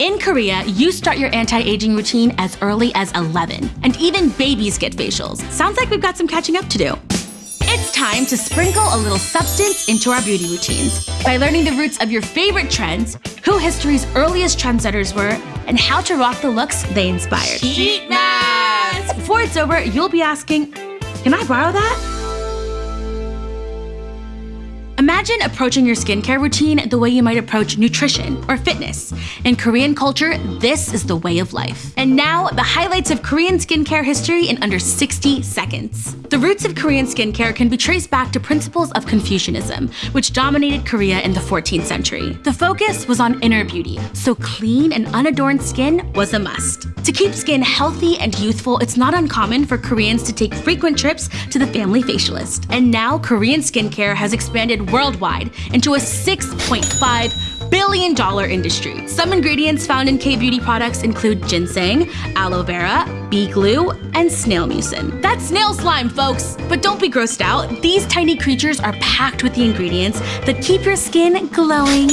In Korea, you start your anti-aging routine as early as 11, and even babies get facials. Sounds like we've got some catching up to do. It's time to sprinkle a little substance into our beauty routines by learning the roots of your favorite trends, who history's earliest trendsetters were, and how to rock the looks they inspired. Sheet mask! Before it's over, you'll be asking, can I borrow that? Imagine approaching your skincare routine the way you might approach nutrition or fitness. In Korean culture, this is the way of life. And now, the highlights of Korean skincare history in under 60 seconds. The roots of Korean skincare can be traced back to principles of Confucianism, which dominated Korea in the 14th century. The focus was on inner beauty, so clean and unadorned skin was a must. To keep skin healthy and youthful, it's not uncommon for Koreans to take frequent trips to the family facialist. And now, Korean skincare has expanded worldwide into a $6.5 billion industry. Some ingredients found in K-beauty products include ginseng, aloe vera, bee glue, and snail mucin. That's snail slime, folks! But don't be grossed out. These tiny creatures are packed with the ingredients that keep your skin glowing.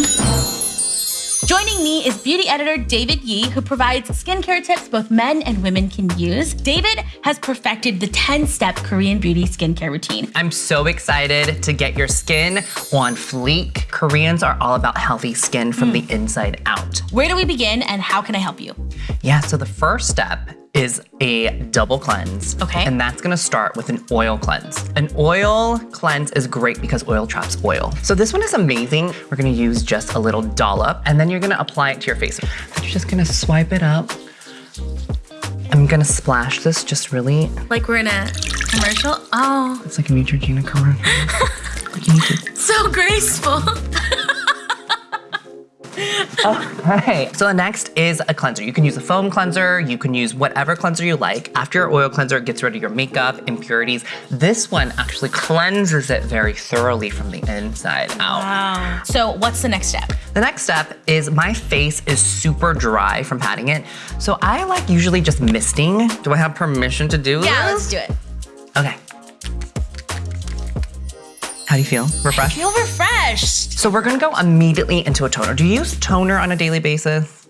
Joining me is beauty editor David Yi, who provides skincare tips both men and women can use. David has perfected the 10-step Korean beauty skincare routine. I'm so excited to get your skin on fleek. Koreans are all about healthy skin from mm. the inside out. Where do we begin and how can I help you? Yeah, so the first step is a double cleanse. Okay. And that's gonna start with an oil cleanse. An oil cleanse is great because oil traps oil. So this one is amazing. We're gonna use just a little dollop and then you're gonna apply it to your face. You're just gonna swipe it up. I'm gonna splash this just really. Like we're in a commercial? Oh. It's like a Neutrogena commercial. so graceful. okay, so the next is a cleanser. You can use a foam cleanser, you can use whatever cleanser you like. After your oil cleanser gets rid of your makeup, impurities, this one actually cleanses it very thoroughly from the inside out. Wow. So what's the next step? The next step is my face is super dry from patting it. So I like usually just misting. Do I have permission to do yeah, this? Yeah, let's do it. Okay. How do you feel? Refreshed? I feel refreshed. So we're gonna go immediately into a toner. Do you use toner on a daily basis?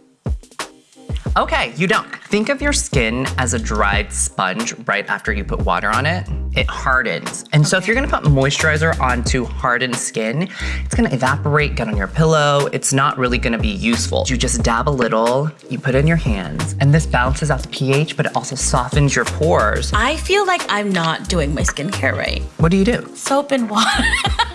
Okay, you don't. Think of your skin as a dried sponge right after you put water on it. It hardens. And okay. so if you're gonna put moisturizer onto hardened skin, it's gonna evaporate, get on your pillow. It's not really gonna be useful. You just dab a little, you put it in your hands, and this balances out the pH, but it also softens your pores. I feel like I'm not doing my skincare right. What do you do? Soap and water.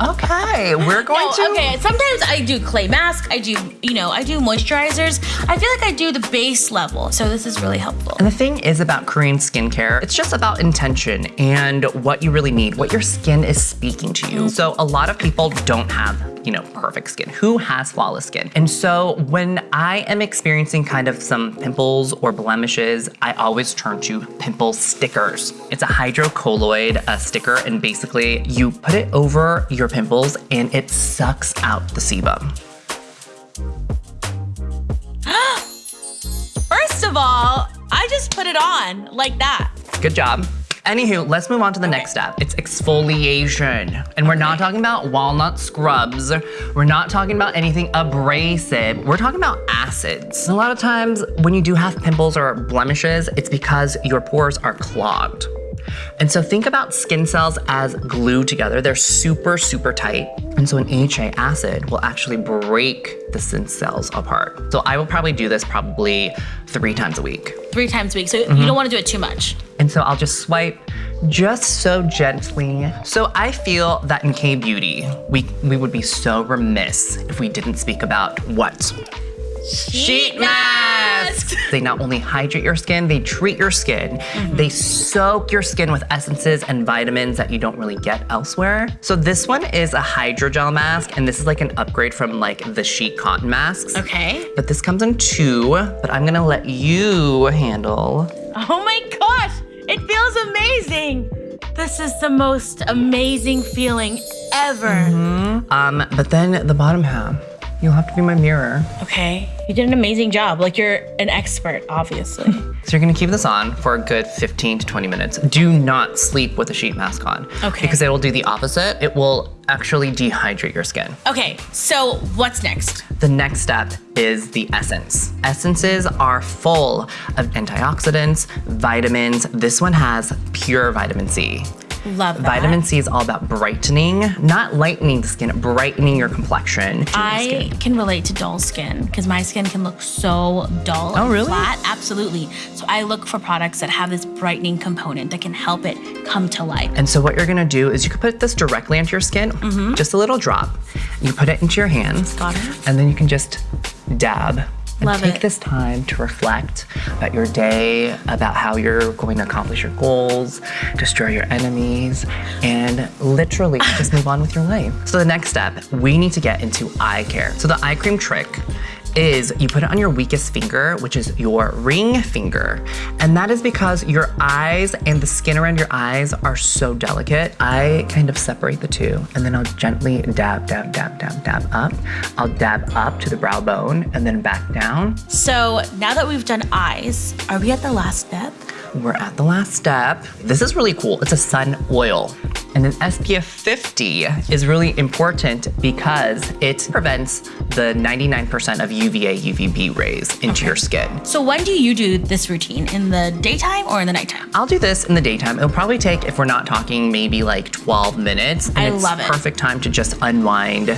okay, we're going no, to. Okay, sometimes I do clay mask. I do, you know, I do moisturizers. I feel like I do the base level, so this is really helpful. And the thing is about Korean skincare, it's just about intention and what you really need, what your skin is speaking to you. Mm. So a lot of people don't have you know, perfect skin? Who has flawless skin? And so when I am experiencing kind of some pimples or blemishes, I always turn to pimple stickers. It's a hydrocolloid a sticker, and basically you put it over your pimples and it sucks out the sebum. First of all, I just put it on like that. Good job. Anywho, let's move on to the next step. It's exfoliation. And we're not talking about walnut scrubs. We're not talking about anything abrasive. We're talking about acids. A lot of times when you do have pimples or blemishes, it's because your pores are clogged. And so think about skin cells as glued together. They're super, super tight. And so an AHA acid will actually break the skin cells apart. So I will probably do this probably three times a week. Three times a week, so mm -hmm. you don't wanna do it too much. And so I'll just swipe just so gently. So I feel that in K-Beauty, we, we would be so remiss if we didn't speak about what? Sheet masks! They not only hydrate your skin, they treat your skin. Mm -hmm. They soak your skin with essences and vitamins that you don't really get elsewhere. So this one is a hydrogel mask, and this is like an upgrade from like the sheet cotton masks. Okay. But this comes in two, but I'm gonna let you handle. Oh my gosh, feels amazing. This is the most amazing feeling ever. Mm -hmm. Um, but then the bottom half. You'll have to be my mirror. Okay. You did an amazing job. Like you're an expert, obviously. So you're gonna keep this on for a good 15 to 20 minutes. Do not sleep with a sheet mask on. Okay. Because it will do the opposite. It will actually dehydrate your skin. okay, so what's next? The next step is the essence. Essences are full of antioxidants, vitamins. This one has pure vitamin C. Love that. Vitamin C is all about brightening, not lightening the skin, brightening your complexion. I skin. can relate to dull skin because my skin can look so dull Oh, and really? flat. Absolutely. So I look for products that have this brightening component that can help it come to life. And so what you're gonna do is you can put this directly onto your skin, mm-hmm. just a little drop. You put it into your hands. Got it. and then you can just dab. And Love take it. this time to reflect about your day, about how you're going to accomplish your goals, destroy your enemies, and literally just move on with your life. So the next step, we need to get into eye care. So the eye cream trick is you put it on your weakest finger, which is your ring finger. And that is because your eyes and the skin around your eyes are so delicate. I kind of separate the two and then I'll gently dab, dab, dab, dab, dab up. I'll dab up to the brow bone and then back down. So now that we've done eyes, are we at the last step? We're at the last step. This is really cool. It's a sun oil. And an SPF 50 is really important because it prevents the 99% of UVA, UVB rays into your skin. So when do you do this routine? In the daytime or in the nighttime? I'll do this in the daytime. It'll probably take, if we're not talking, maybe like 12 minutes. And I it's love it. perfect time to just unwind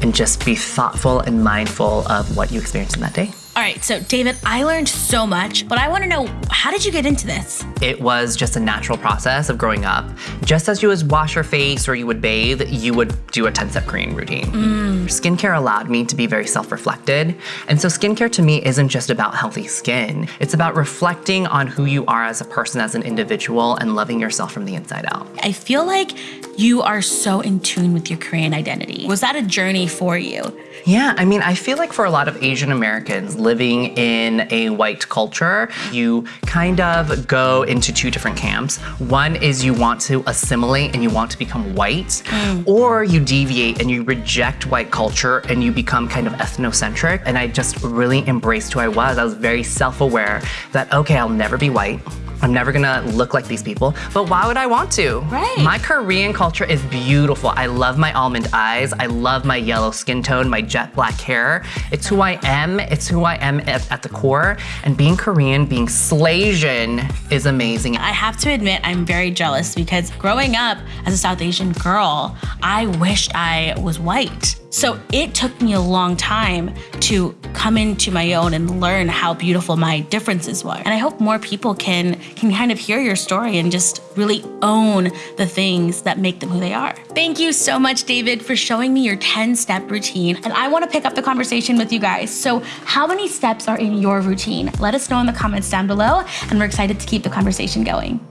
and just be thoughtful and mindful of what you experienced in that day. All right, so David, I learned so much, but I want to know how did you get into this? It was just a natural process of growing up. Just as you would wash your face or you would bathe, you would do a 10 step Korean routine. Mm. Skincare allowed me to be very self reflected. And so, skincare to me isn't just about healthy skin, it's about reflecting on who you are as a person, as an individual, and loving yourself from the inside out. I feel like you are so in tune with your Korean identity. Was that a journey for you? Yeah, I mean, I feel like for a lot of Asian Americans living in a white culture, you kind of go into two different camps. One is you want to assimilate and you want to become white, mm. or you deviate and you reject white culture and you become kind of ethnocentric. And I just really embraced who I was. I was very self aware that, okay, I'll never be white. I'm never gonna look like these people, but why would I want to? Right. My Korean culture is beautiful. I love my almond eyes. I love my yellow skin tone, my jet black hair. It's who I am. It's who I am at, at the core. And being Korean, being Slaysian is amazing. I have to admit, I'm very jealous because growing up as a South Asian girl, I wished I was white. So it took me a long time to come into my own and learn how beautiful my differences were. And I hope more people can can kind of hear your story and just really own the things that make them who they are. Thank you so much, David, for showing me your 10-step routine. And I want to pick up the conversation with you guys. So how many steps are in your routine? Let us know in the comments down below, and we're excited to keep the conversation going.